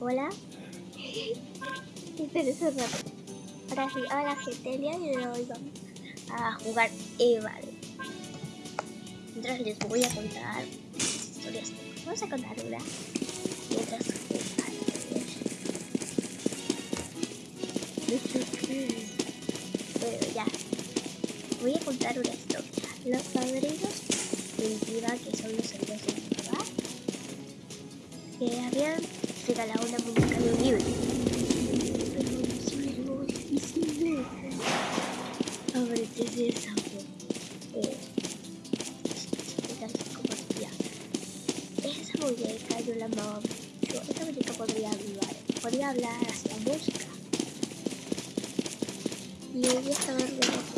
Hola. Espera eso rápido. Ahora sí, hola gente, el día de hoy vamos a jugar Eval. Mientras les voy a contar historias. Vamos a contar una. Mientras Bueno, ya. Voy a contar una historia. Los padrinos mentira que son los amigos de papá que habían regalado una muñeca de un libro. Pero es muy difícil. Ábrete de esa eh. Esa muñeca yo la amaba mucho. Esa muñeca podría hablar, podría hablar hasta música. Y ella estaba.